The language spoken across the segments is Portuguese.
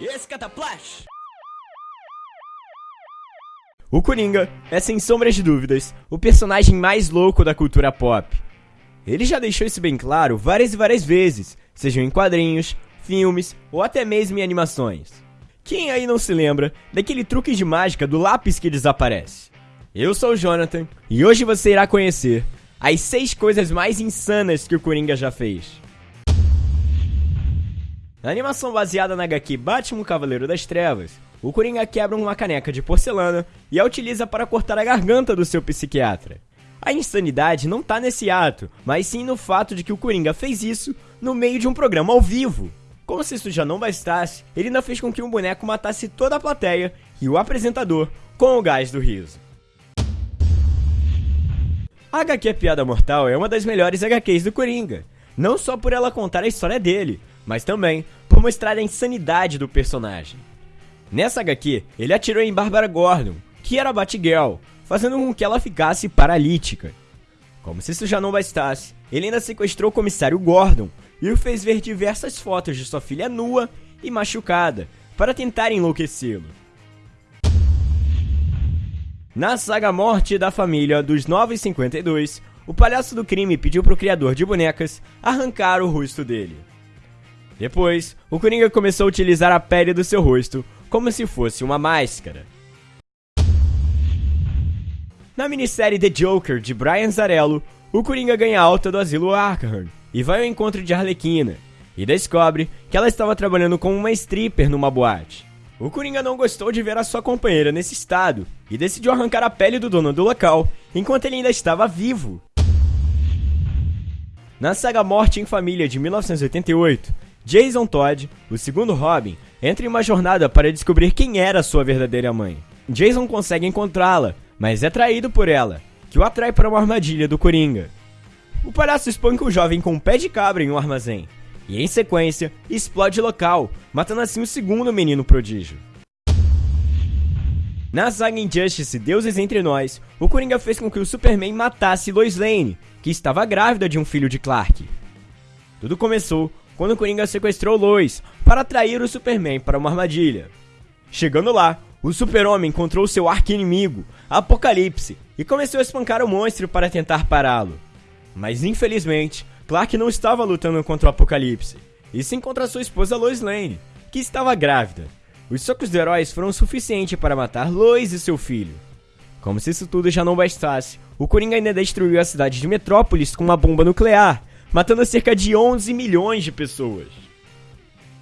Escataplash! O Coringa é, sem sombras de dúvidas, o personagem mais louco da cultura pop. Ele já deixou isso bem claro várias e várias vezes, sejam em quadrinhos, filmes ou até mesmo em animações. Quem aí não se lembra daquele truque de mágica do lápis que desaparece? Eu sou o Jonathan e hoje você irá conhecer as 6 coisas mais insanas que o Coringa já fez. Na animação baseada na HQ Batman Cavaleiro das Trevas, o Coringa quebra uma caneca de porcelana e a utiliza para cortar a garganta do seu psiquiatra. A insanidade não tá nesse ato, mas sim no fato de que o Coringa fez isso no meio de um programa ao vivo. Como se isso já não bastasse, ele ainda fez com que um boneco matasse toda a plateia e o apresentador com o gás do riso. A HQ Piada Mortal é uma das melhores HQs do Coringa, não só por ela contar a história dele, mas também por mostrar a insanidade do personagem. Nessa HQ, ele atirou em Barbara Gordon, que era Batgirl, fazendo com que ela ficasse paralítica. Como se isso já não bastasse, ele ainda sequestrou o comissário Gordon e o fez ver diversas fotos de sua filha nua e machucada, para tentar enlouquecê-lo. Na saga Morte da Família dos 952, o palhaço do crime pediu para o criador de bonecas arrancar o rosto dele. Depois, o Coringa começou a utilizar a pele do seu rosto como se fosse uma máscara. Na minissérie The Joker de Brian Zarello, o Coringa ganha alta do asilo Arkham e vai ao encontro de Arlequina e descobre que ela estava trabalhando como uma stripper numa boate. O Coringa não gostou de ver a sua companheira nesse estado e decidiu arrancar a pele do dono do local enquanto ele ainda estava vivo. Na saga Morte em Família de 1988, Jason Todd, o segundo Robin, entra em uma jornada para descobrir quem era sua verdadeira mãe. Jason consegue encontrá-la, mas é traído por ela, que o atrai para uma armadilha do Coringa. O palhaço espanca o jovem com um pé de cabra em um armazém, e em sequência, explode local, matando assim o segundo menino prodígio. Na saga Injustice Deuses Entre Nós, o Coringa fez com que o Superman matasse Lois Lane, que estava grávida de um filho de Clark. Tudo começou quando o Coringa sequestrou Lois para atrair o Superman para uma armadilha. Chegando lá, o Super-Homem encontrou seu arqui-inimigo, Apocalipse, e começou a espancar o monstro para tentar pará-lo. Mas infelizmente, Clark não estava lutando contra o Apocalipse, e sim contra sua esposa Lois Lane, que estava grávida. Os socos do heróis foram suficientes para matar Lois e seu filho. Como se isso tudo já não bastasse, o Coringa ainda destruiu a cidade de Metrópolis com uma bomba nuclear, matando cerca de 11 milhões de pessoas.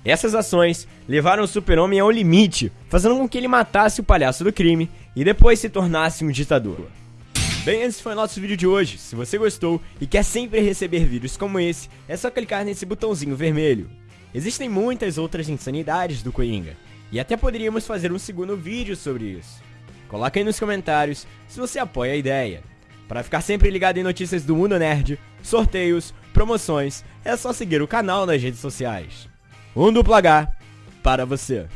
Essas ações levaram o Super-Homem ao limite, fazendo com que ele matasse o palhaço do crime e depois se tornasse um ditador. Bem, esse foi o nosso vídeo de hoje. Se você gostou e quer sempre receber vídeos como esse, é só clicar nesse botãozinho vermelho. Existem muitas outras insanidades do Coringa, e até poderíamos fazer um segundo vídeo sobre isso. Coloque aí nos comentários se você apoia a ideia. Para ficar sempre ligado em notícias do mundo nerd, sorteios, promoções, é só seguir o canal nas redes sociais. Um duplo H para você.